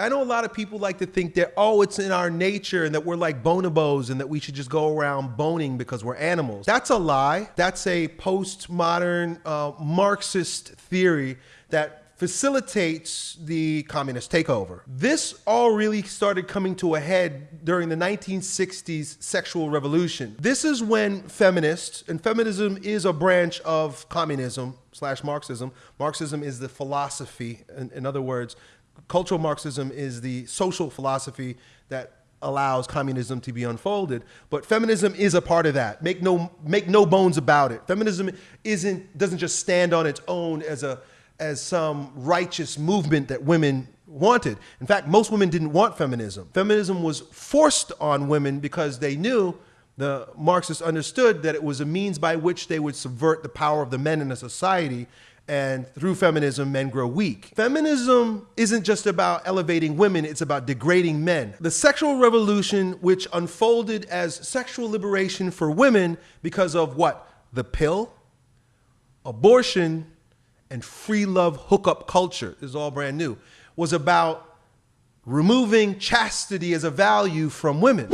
I know a lot of people like to think that, oh, it's in our nature and that we're like bonobos and that we should just go around boning because we're animals. That's a lie. That's a postmodern uh, Marxist theory that facilitates the communist takeover. This all really started coming to a head during the 1960s sexual revolution. This is when feminists, and feminism is a branch of communism slash Marxism. Marxism is the philosophy, in, in other words, cultural Marxism is the social philosophy that allows communism to be unfolded. But feminism is a part of that. Make no make no bones about it. Feminism isn't doesn't just stand on its own as a as some righteous movement that women wanted. In fact, most women didn't want feminism. Feminism was forced on women because they knew the Marxists understood that it was a means by which they would subvert the power of the men in a society and through feminism, men grow weak. Feminism isn't just about elevating women, it's about degrading men. The sexual revolution, which unfolded as sexual liberation for women because of what? The pill, abortion, and free love hookup culture, this is all brand new, was about removing chastity as a value from women.